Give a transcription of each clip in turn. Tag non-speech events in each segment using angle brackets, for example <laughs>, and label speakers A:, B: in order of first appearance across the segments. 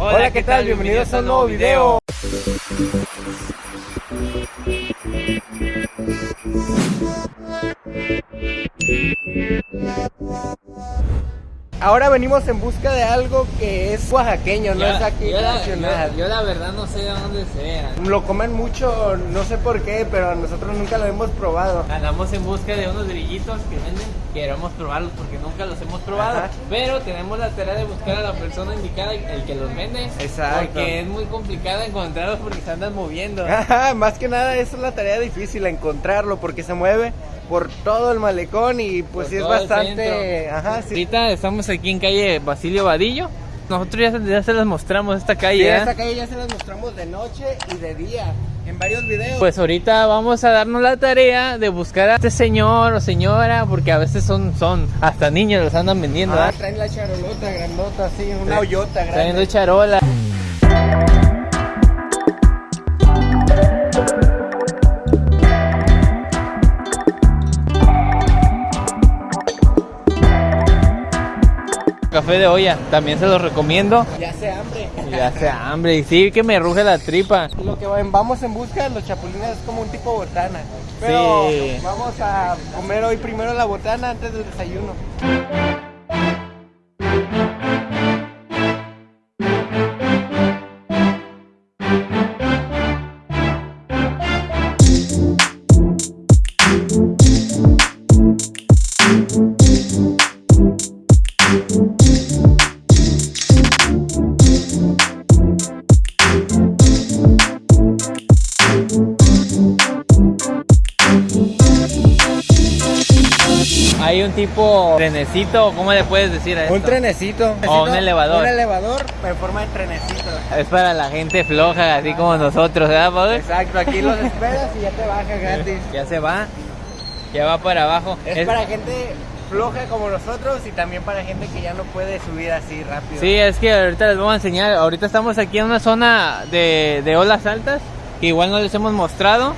A: Hola, ¿qué tal? Bienvenidos a un nuevo video. Ahora venimos en busca de algo que es oaxaqueño, no es aquí
B: yo, la,
A: nacional.
B: yo- yo la verdad no sé de dónde sea.
A: Lo comen mucho, no sé por qué, pero nosotros nunca lo hemos probado.
B: Andamos en busca de unos grillitos que venden. Queremos probarlos porque nunca los hemos probado.
A: Ajá.
B: Pero tenemos la tarea de buscar a la persona indicada, el que los vende.
A: Exacto.
B: Porque es muy complicado encontrarlos porque se andan moviendo. <laughs>
A: Ajá, más que nada esa es la tarea difícil, encontrarlo, porque se mueve por todo el malecón y pues sí es bastante... Ajá, sí.
B: Ahorita estamos aquí en calle Basilio Vadillo. Nosotros ya, se- ya se las mostramos esta
A: Sí,
B: calle. ¿eh?
A: esta calle ya se las mostramos de noche y de día, en varios videos.
B: Pues ahorita vamos a darnos la tarea de buscar a este señor o señora, porque a veces son, son hasta niños los andan vendiendo.
A: Ah,
B: ¿verdad?
A: traen la charolota grandota, así, una hoyota grande.
B: charola. Café de olla, también se los recomiendo.
A: Ya hace hambre.
B: Y hace hambre, y sí que me ruge la tripa.
A: Lo que vamos en busca de los chapulines es como un tipo botana. Pero
B: Sí.
A: vamos a comer hoy primero la botana antes del desayuno.
B: Tipo trenecito, ¿cómo le puedes decir a esto?
A: Un trenecito.
B: O un elevador.
A: Un elevador en forma de trenecito.
B: Es para la gente floja, así como nosotros, ¿verdad, Pablo?
A: Exacto, aquí los <laughs> esperas y ya te baja gratis.
B: Ya se va, ya va para abajo.
A: Es, para gente floja como nosotros y también para gente que ya no puede subir así rápido.
B: Sí, es que ahorita les voy a enseñar. Ahorita estamos aquí en una zona de, de olas altas que igual no les hemos mostrado.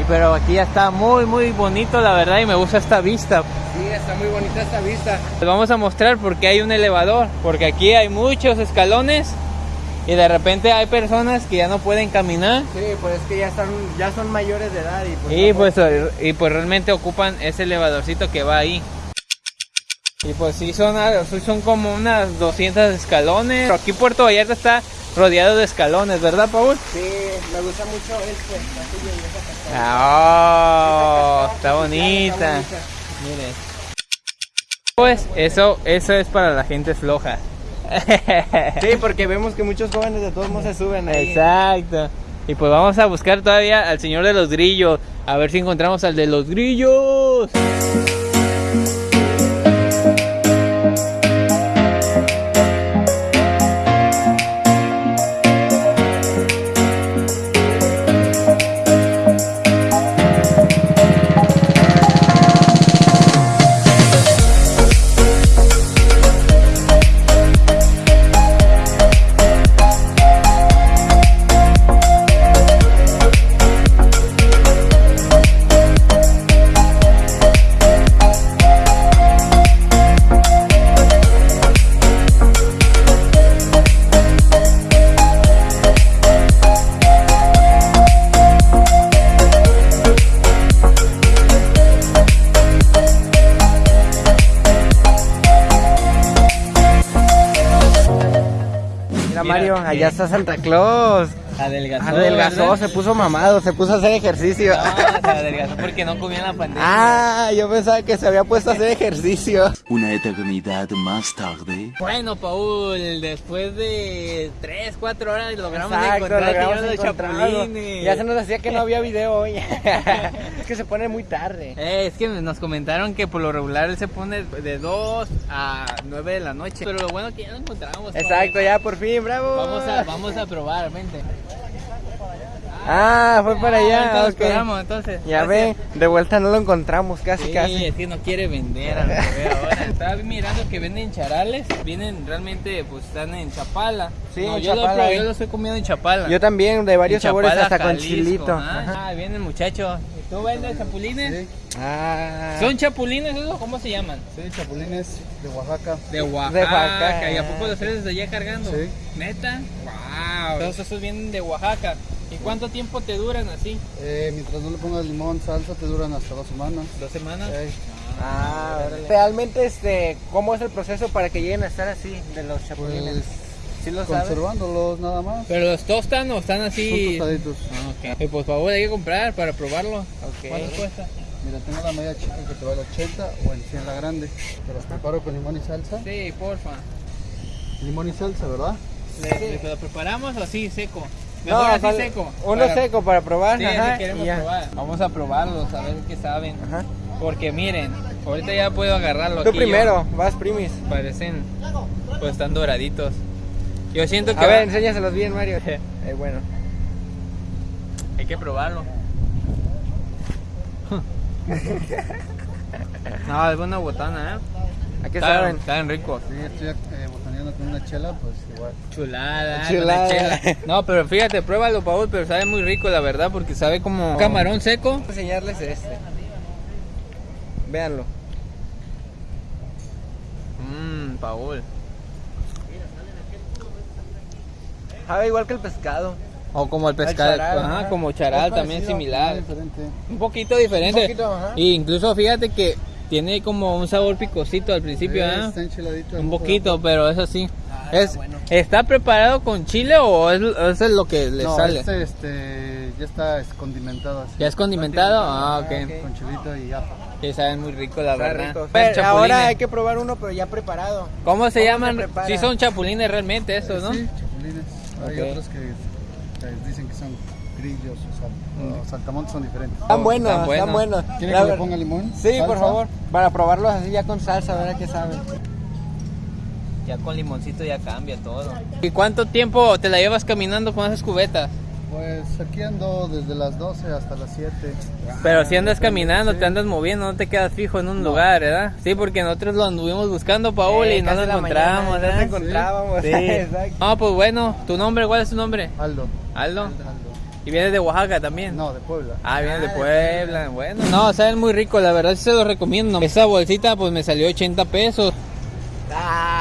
B: Y pero aquí ya está muy muy bonito la verdad y me gusta esta vista.
A: Sí, está muy bonita esta vista.
B: Les vamos a mostrar porque hay un elevador, porque aquí hay muchos escalones y de repente hay personas que ya no pueden caminar
A: Sí, pues es que ya están, ya son mayores de edad y pues,
B: y pues y pues realmente ocupan ese elevadorcito que va ahí. Y pues sí son ah, son como unas 200 escalones. Pero aquí Puerto Vallarta está rodeado de escalones, ¿verdad, Paul?
A: Sí, me gusta mucho este castillo y.
B: Ah, oh, está bonita. Miren. Pues eso, eso es para la gente floja.
A: Sí, porque vemos que muchos jóvenes de todos modos se suben ahí.
B: Exacto. Y pues vamos a buscar todavía al señor de los grillos. A ver si encontramos al de los grillos.
A: Allá está Santa Claus.
B: Adelgazó.
A: Adelgazó,
B: ¿verdad?
A: se puso mamado, se puso a hacer ejercicio.
B: No, se adelgazó porque no comía en la pandemia.
A: Ah, yo pensaba que se había puesto a hacer ejercicio.
C: Una eternidad más tarde.
B: Bueno, Paul, después de 3, 4 horas logramos
A: Exacto,
B: encontrar
A: logramos
B: los chapulines.
A: Ya se nos decía que no había video hoy. <laughs> es que se pone muy tarde.
B: Eh, es que nos comentaron que por lo regular él se pone de 2 a 9 de la noche. Pero lo bueno que ya lo encontramos. Paul.
A: Exacto, ya por fin, bravo.
B: Vamos a, vamos a probar, vente.
A: Ah, fue para allá.
B: ahorita lo
A: ok.
B: esperamos, entonces.
A: Ya
B: Gracias.
A: ven, de vuelta no lo encontramos, casi,
B: Sí,
A: casi.
B: es que no quiere vender a lo que veo ahora. Estaba mirando que venden charales, vienen realmente, pues están en Chapala.
A: Sí,
B: No,
A: en
B: yo,
A: Chapala,
B: lo,
A: eh.
B: yo lo estoy comiendo en Chapala.
A: Yo también, de varios
B: En
A: sabores,
B: Chapala,
A: hasta con chilito.
B: Ah,
A: Ajá.
B: Ah, viene el muchacho. ¿Tú vendes chapulines?
D: Sí,
A: Ah.
B: ¿Son chapulines esos? ¿Cómo se llaman?
D: sí, chapulines de Oaxaca.
B: De Oaxaca.
A: De Oaxaca.
B: ¿Y a poco los traes desde allá cargando?
D: Sí.
B: ¿Neta? ¡Wow! Entonces esos vienen de Oaxaca. ¿Y cuánto tiempo te duran así?
D: Eh, mientras no le pongas limón, salsa, te duran hasta dos semanas.
B: ¿Dos semanas?
D: Ey,
A: Ah, órale. Realmente, este, ¿cómo es el proceso para que lleguen a estar así de los chapulines?
D: pues
A: ¿Sí lo sabes?
D: conservándolos nada más.
B: ¿Pero los tostan o están así?
D: Son tostaditos.
B: Ah, ok. Y por favor hay que comprar para probarlo.
A: Ok.
B: ¿Cuánto cuesta?
D: Mira, tengo la media chica que te vale 80 o en 100 la grande. Te las preparo con limón y salsa.
B: Sí, porfa.
D: Limón y salsa, ¿verdad?
B: ¿Le, le- lo preparamos o así, seco?
A: No,
B: así
A: vale.
B: seco.
A: Uno
B: Para-
A: seco para probar.
B: Sí,
A: ajá,
B: queremos probar. Vamos a probarlos, a ver qué saben.
A: Ajá.
B: Porque miren, ahorita ya puedo agarrarlo
A: Tú
B: aquí yo.
A: primero, vas primis.
B: Parecen, pues están doraditos. Yo siento que
A: A ver,
B: va-
A: enséñaselos bien, Mario. <laughs> Eh, bueno.
B: hay que probarlo. <laughs> no, es buena botana, ¿eh?
A: ¿A qué saben?
B: Están ricos.
D: Sí, estoy eh, con una chela, pues igual.
B: Chulada,
A: Chulada.
B: chela. <laughs> No, pero fíjate, pruébalo, Paul, pero sabe muy rico, la verdad, porque sabe como camarón seco.
A: Voy a enseñarles este. Véanlo.
B: Mmm, Paul.
A: Sabe igual que el pescado.
B: O como el pescado,
A: charal,
B: ajá, como charal, también similar. Un poquito diferente.
A: Un poquito, ajá.
B: Y incluso fíjate que tiene como un sabor picosito al principio,
D: Eh,
B: ¿ah?
D: Está enchiladito.
B: Un poquito, pero eso sí.
A: Ah,
B: es,
A: está bueno.
B: ¿Está preparado con chile o es, eso es lo que le
D: No,
B: sale?
D: este, este ya está es condimentado así.
B: ¿Ya es condimentado? Ah, ok.
A: ok.
D: Con chilito y ajo.
B: Que saben muy rico, la
A: Está
B: verdad.
A: rico. Pero ahora hay que probar uno, pero ya preparado.
B: ¿Cómo se
A: ¿Cómo
B: llaman?
A: se?
B: Sí son chapulines realmente esos, ¿no?
D: Sí, chapulines. Hay otros que, que dicen que son grillos o, sal, o saltamontes son diferentes.
A: Están buenos,
B: están
A: están
B: buenos.
A: buenos.
D: ¿Quieren que le
A: ver-
D: ponga limón?
A: Sí, por favor. Para probarlos así ya con salsa, a ver a qué saben.
B: Ya con limoncito ya cambia todo. ¿Y cuánto tiempo te la llevas caminando con esas cubetas?
D: Pues aquí ando desde las 12 hasta las 7.
B: Pero si andas caminando,
D: sí.
B: te andas moviendo, no te quedas fijo en un lugar, ¿verdad? Sí, porque nosotros lo anduvimos buscando, Paul,
A: Eh,
B: y no lo encontramos, ¿verdad?
A: No te encontrábamos.
B: Sí. <laughs>
A: Exacto.
B: No, pues bueno, tu nombre, ¿cuál es tu nombre?
D: Aldo.
B: Aldo.
D: Aldo.
B: Y vienes de Oaxaca también.
D: No, de Puebla.
B: Ah, vienes de
A: Ah, de
B: Puebla, bueno. No, saben muy rico, la verdad sí se los recomiendo. Esa bolsita pues me salió 80 pesos.
A: Ah.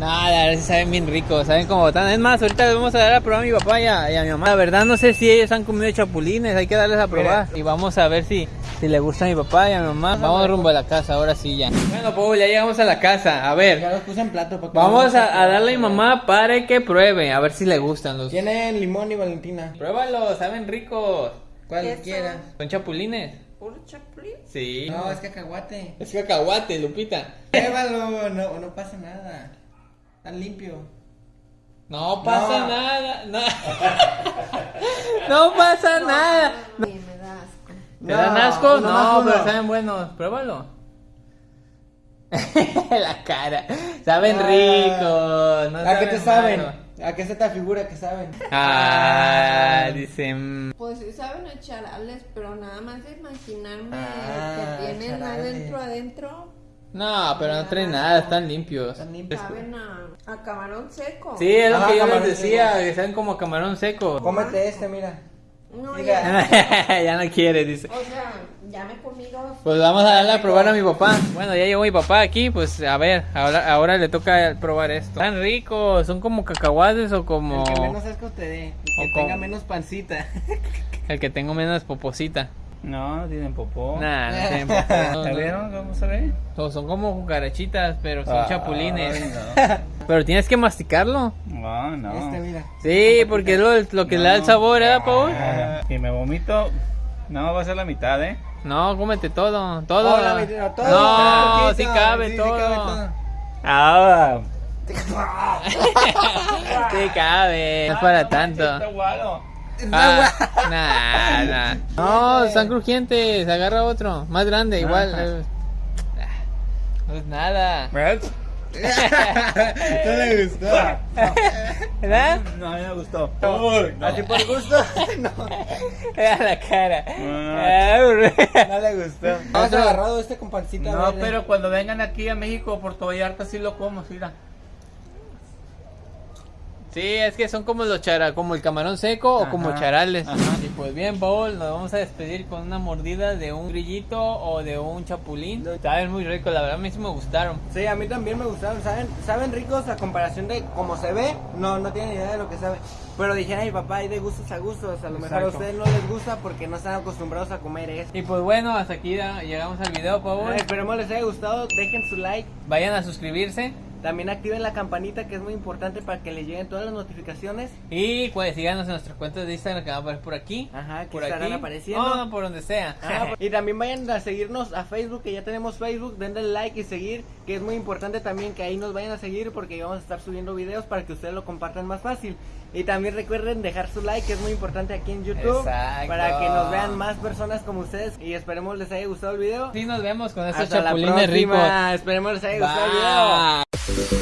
B: No, la verdad sí saben bien ricos, saben como botán. Es más, ahorita les vamos a dar a probar a mi papá y a, y a mi mamá. La verdad no sé si ellos han comido chapulines, hay que darles a probar. Y vamos a ver si, si le gusta a mi papá y a mi mamá. Vamos rumbo a la casa, ahora sí ya. Bueno, Paul, ya llegamos a la casa. A ver,
A: Ya los puse en plato. para que
B: vamos a, a darle a mi mamá para que pruebe, a ver si le gustan los...
A: Tienen limón y valentina.
B: Pruébalos, saben ricos.
A: ¿Cuál
E: Eso.
A: quieras?
B: ¿Son chapulines?
E: ¿Puro chapulín?
B: Sí.
A: No, es cacahuate.
B: Es cacahuate, Lupita.
A: Pruébalo, no, no pasa nada. Está limpio.
B: No pasa
A: No.
B: nada. <laughs> No, no pasa nada.
E: Ay, me da asco.
B: ¿Te dan asco? No, pero saben buenos. Pruébalo. <laughs> La cara. Saben
A: Ah.
B: ricos. No
A: ¿A qué te saben?
B: malo.
A: ¿A qué se te figura que saben?
B: Ah, dicen.
E: Pues sí saben a charales, pero nada más de imaginarme
A: Ah,
E: que tienen
A: charales.
E: adentro, adentro,
B: No, pero no traen nada, están limpios.
A: Están limpios.
E: saben a, a camarón seco.
B: Sí, es lo
A: Ah,
B: que yo les decía,
A: seco.
B: que saben como camarón seco.
A: Cómete este, mira.
E: No, ya, <laughs>
B: ya no quiere, dice.
E: o sea, ya me he comido.
B: Pues vamos a darle a probar a mi papá. Bueno, ya llegó mi papá aquí, pues a ver, ahora, ahora le toca probar esto. Están ricos, son como cacahuates o como
A: El que menos asco te dé. Y que
B: O
A: tenga
B: como-
A: menos pancita. <laughs>
B: el que tengo menos poposita.
F: No, no tienen popó.
B: Nah, no <laughs> tienen popó. No,
F: ¿Ya
B: no.
F: vieron cómo se ve?
B: So- Son como cucarachitas, pero son
F: Ay,
B: chapulines.
F: no.
B: Pero tienes que masticarlo.
F: No, no.
A: Este, mira.
B: Sí, porque es lo, lo que le da el sabor, ¿eh, Paul?
F: Ah, Si me vomito, no va a ser la mitad, ¿eh?
B: No, cómete todo, todo.
A: Hola, mi tío, todo.
B: no,
A: Poquito,
B: sí cabe
A: sí, sí
B: todo.
A: cabe todo.
F: Ah,
B: sí cabe, no es para tanto. Ah, nah, nah. No, están crujientes. Agarra otro, más grande, igual. eh. No es nada.
A: No le gustó.
B: ¿Verdad?
F: No, a mí me gustó. Uy, no.
A: Así por gusto. <laughs> no.
B: Mira la cara.
F: Ah.
B: Ah,
A: No le gustó. ¿Has agarrado este con pancita
F: No,
A: verde?
F: pero cuando vengan aquí a México, Puerto Vallarta, sí lo como, sí, mira.
B: Sí, es que son como los chara, como el camarón seco o como
F: Ajá,
B: charales.
F: ajá.
B: Y pues bien, Paul, nos vamos a despedir con una mordida de un grillito o de un chapulín. Saben muy rico, la verdad a mí sí me gustaron.
A: Sí, a mí también me gustaron, ¿saben? Saben ricos a comparación de cómo se ve, no, no tienen idea de lo que sabe. Pero dije, ay papá, hay de gustos a gustos, a lo mejor a
F: Exacto.
A: ustedes no les gusta porque no están acostumbrados a comer eso.
B: Y pues bueno, hasta aquí llegamos al video, Paul.
A: Ay, esperemos les haya gustado, dejen su like,
B: Vayan a suscribirse
A: también activen la campanita que es muy importante para que les lleguen todas las notificaciones.
B: y pues síganos en nuestras cuentas de Instagram que van a aparecer por aquí.
A: Ajá, que
B: por
A: estarán
B: aquí.
A: apareciendo.
B: No, por donde sea. <laughs>
A: Y también vayan a seguirnos a Facebook, que ya tenemos Facebook, denle like y seguir, que es muy importante también que ahí nos vayan a seguir porque vamos a estar subiendo videos para que ustedes lo compartan más fácil. Y también recuerden dejar su like, que es muy importante aquí en YouTube,
B: Exacto.
A: para que nos vean más personas como ustedes y esperemos les haya gustado el video.
B: Sí, nos vemos con estos
A: Hasta la
B: chapulines ricos.
A: esperemos les haya gustado el video.
B: Bye.